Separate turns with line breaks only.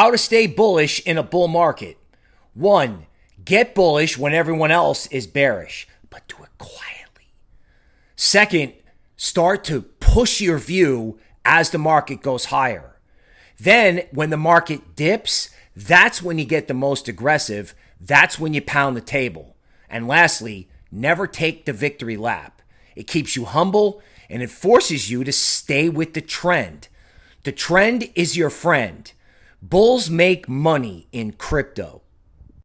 How to stay bullish in a bull market. One, get bullish when everyone else is bearish, but do it quietly. Second, start to push your view as the market goes higher. Then, when the market dips, that's when you get the most aggressive. That's when you pound the table. And lastly, never take the victory lap. It keeps you humble and it forces you to stay with the trend. The trend is your friend. Bulls make money in crypto.